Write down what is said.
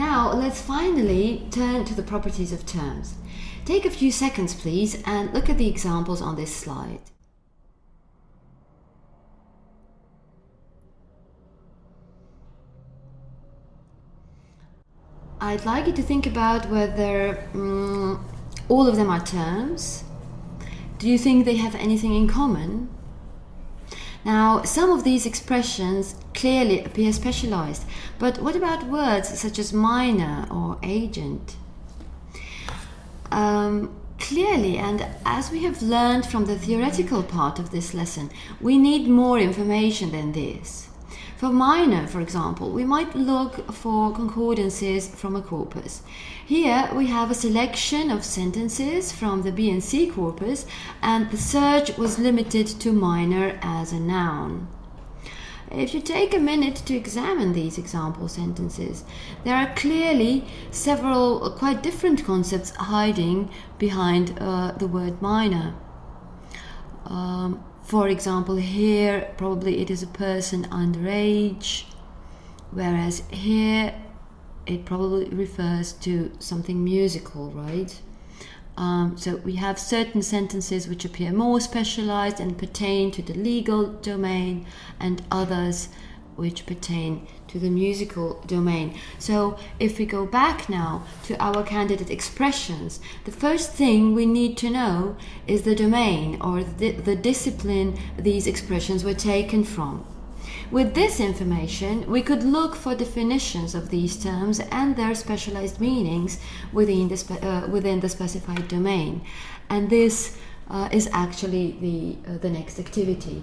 Now let's finally turn to the properties of terms. Take a few seconds please and look at the examples on this slide. I'd like you to think about whether um, all of them are terms. Do you think they have anything in common? Now, some of these expressions clearly appear specialized, but what about words such as minor or agent? Um, clearly, and as we have learned from the theoretical part of this lesson, we need more information than this. For minor, for example, we might look for concordances from a corpus. Here we have a selection of sentences from the BNC corpus and the search was limited to minor as a noun. If you take a minute to examine these example sentences, there are clearly several quite different concepts hiding behind uh, the word minor. Um, for example, here probably it is a person underage, whereas here it probably refers to something musical, right? Um, so we have certain sentences which appear more specialized and pertain to the legal domain, and others which pertain to the musical domain. So if we go back now to our candidate expressions, the first thing we need to know is the domain or the, the discipline these expressions were taken from. With this information, we could look for definitions of these terms and their specialized meanings within the, uh, within the specified domain. And this uh, is actually the, uh, the next activity.